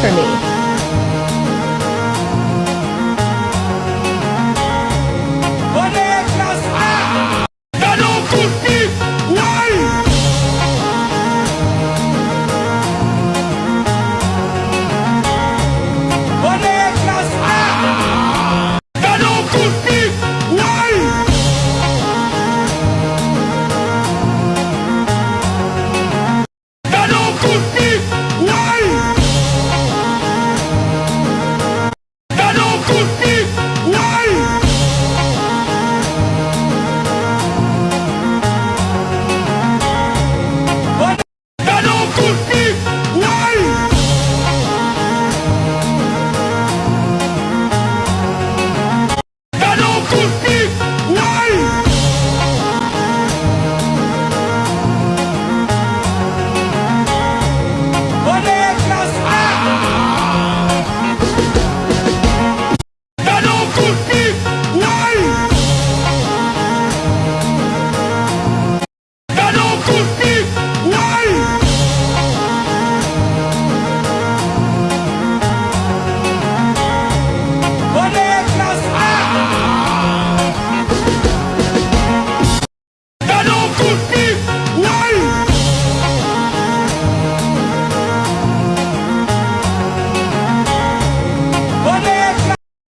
for me.